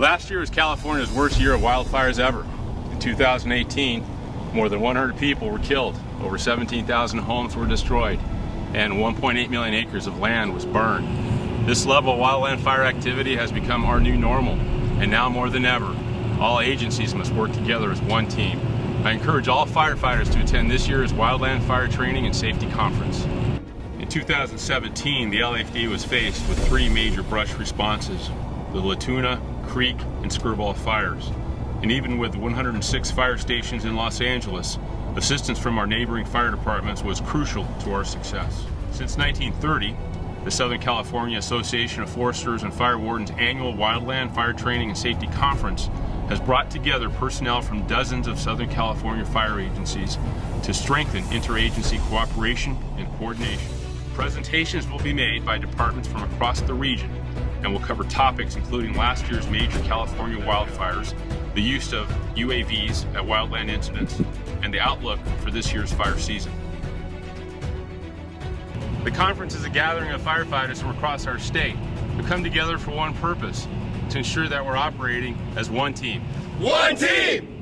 Last year was California's worst year of wildfires ever. In 2018, more than 100 people were killed, over 17,000 homes were destroyed, and 1.8 million acres of land was burned. This level of wildland fire activity has become our new normal, and now more than ever, all agencies must work together as one team. I encourage all firefighters to attend this year's Wildland Fire Training and Safety Conference. In 2017, the LAFD was faced with three major brush responses, the La Tuna, Creek, and Skirball fires. And even with 106 fire stations in Los Angeles, assistance from our neighboring fire departments was crucial to our success. Since 1930, the Southern California Association of Foresters and Fire Wardens annual Wildland Fire Training and Safety Conference has brought together personnel from dozens of Southern California fire agencies to strengthen interagency cooperation and coordination. Presentations will be made by departments from across the region and will cover topics including last year's major California wildfires, the use of UAVs at wildland incidents, and the outlook for this year's fire season. The conference is a gathering of firefighters from across our state who come together for one purpose, to ensure that we're operating as one team. One team!